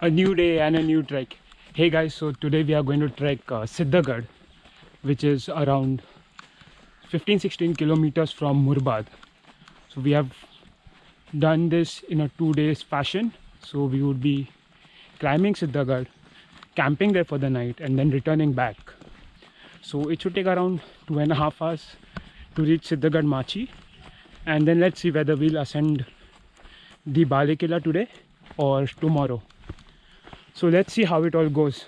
a new day and a new trek. Hey guys, so today we are going to trek uh, Siddhagad, which is around 15-16 kilometers from Murbad. So we have done this in a two days fashion. So we would be climbing Siddhagad, camping there for the night and then returning back. So it should take around two and a half hours to reach Siddhagad Machi and then let's see whether we'll ascend the Bale Killa today or tomorrow. So let's see how it all goes.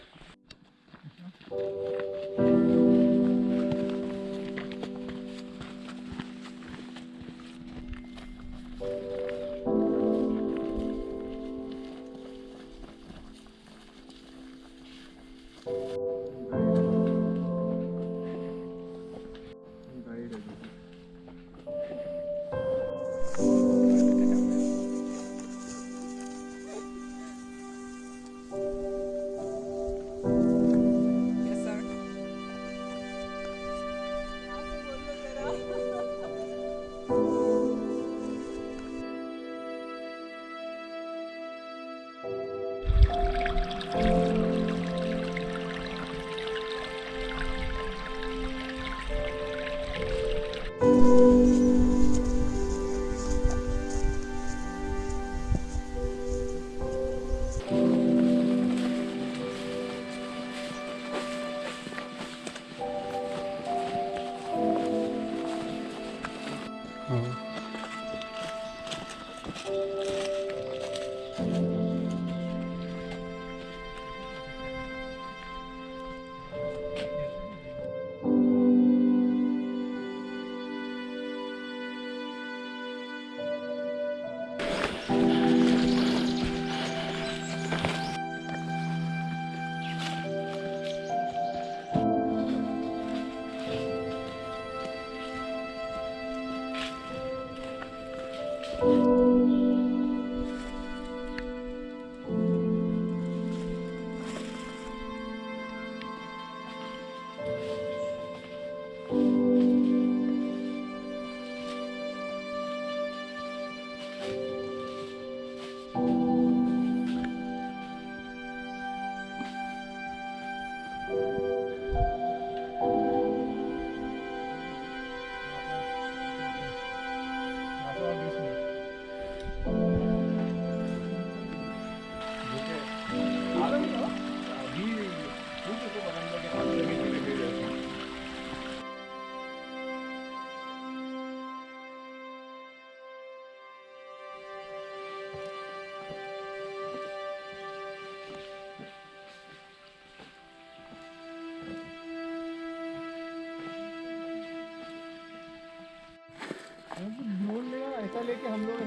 कि हम लोग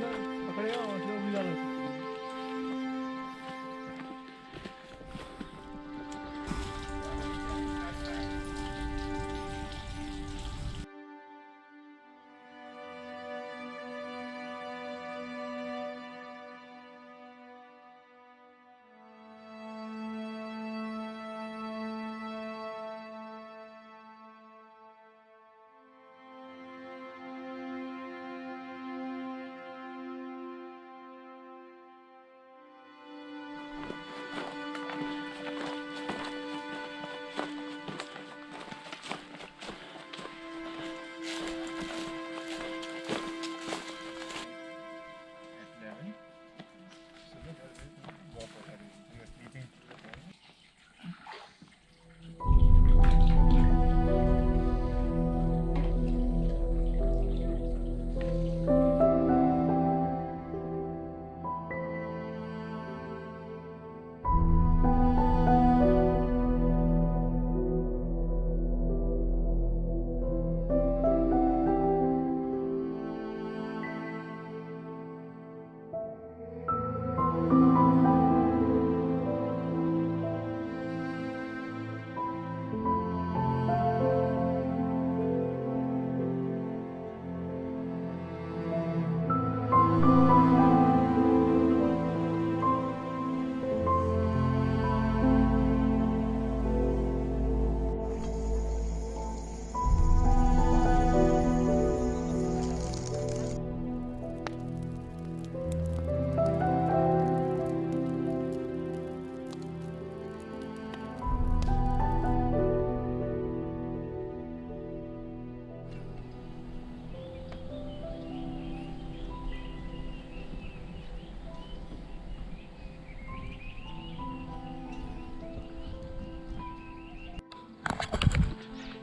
पकड़ेगा और भी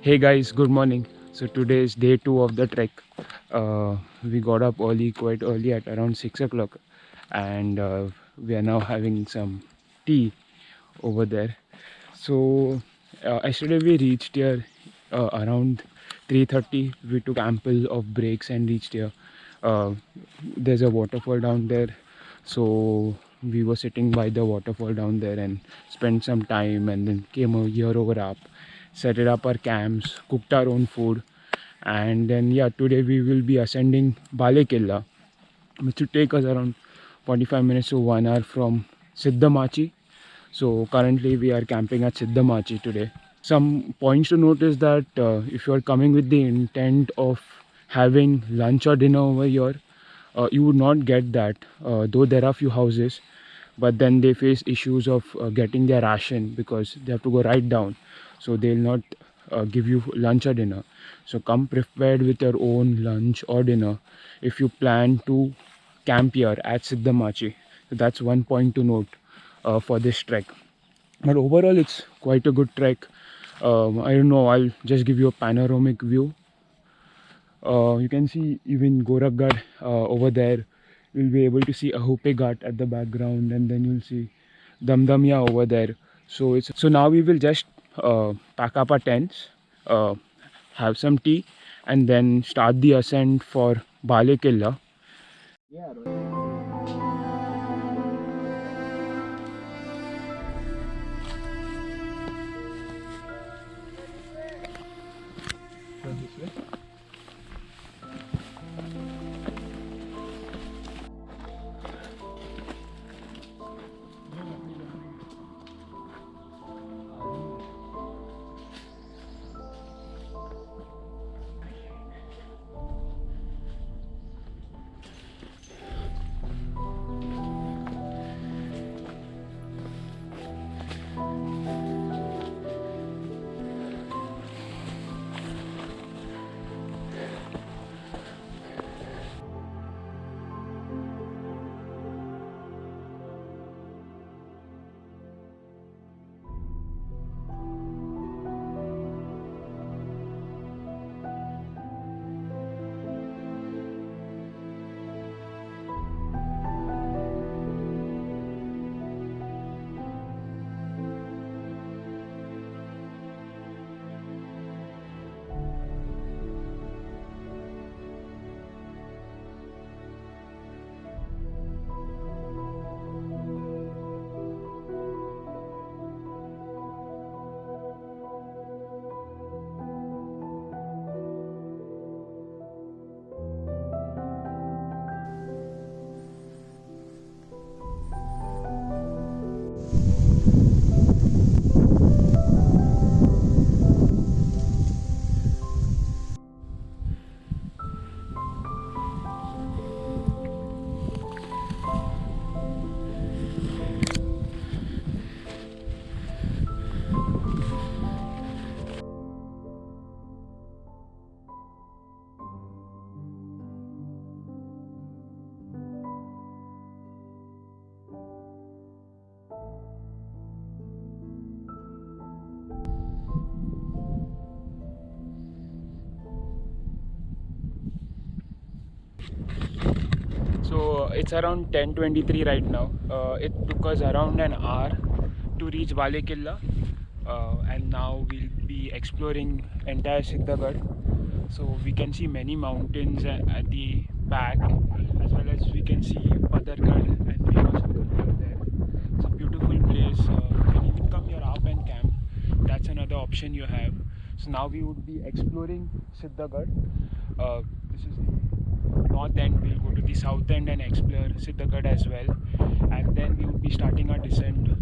Hey guys, good morning. So today is day two of the trek. Uh, we got up early, quite early at around six o'clock, and uh, we are now having some tea over there. So uh, yesterday we reached here uh, around 3:30. We took ample of breaks and reached here. Uh, there's a waterfall down there, so we were sitting by the waterfall down there and spent some time, and then came here over up set it up our camps, cooked our own food, and then yeah, today we will be ascending Bale Killa, which will take us around 45 minutes to one hour from Siddhamachi. So currently we are camping at Siddhamachi today. Some points to note is that uh, if you are coming with the intent of having lunch or dinner over here, uh, you would not get that. Uh, though there are few houses, but then they face issues of uh, getting their ration because they have to go right down so they'll not uh, give you lunch or dinner. So come prepared with your own lunch or dinner. If you plan to camp here at siddhamachi so that's one point to note uh, for this trek. But overall it's quite a good trek. Um, i don't know i'll just give you a panoramic view. Uh, you can see even gorakhgad uh, over there. You'll be able to see Ahupe Ghat at the background and then you'll see Damdamya over there. So it's so now we will just pack up our tents uh, have some tea and then start the ascent for Bale Killa. So it's around 10:23 right now. Uh, it took us around an hour to reach Bale Killa, uh, and now we'll be exploring entire Siddhagad. So we can see many mountains at the back, as well as we can see Padargad and there. It's a beautiful place. Uh, you can even come here up and camp. That's another option you have. So now we would be exploring Siddhagad. Uh, this is north end. We'll go to the south end and explore Siddhagad as well. And then we would be starting our descent.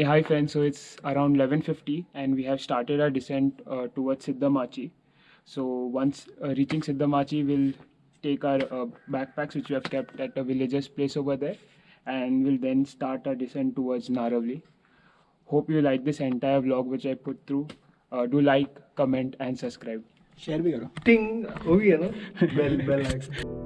Hey, hi friends. So it's around 11:50, and we have started our descent uh, towards Siddhamachi. So once uh, reaching Siddhamachi, we'll take our uh, backpacks, which we have kept at a villager's place over there, and we'll then start our descent towards Naravli. Hope you like this entire vlog which I put through. Uh, do like, comment, and subscribe. Share भी करो टिंग हो गया ना bell bell icon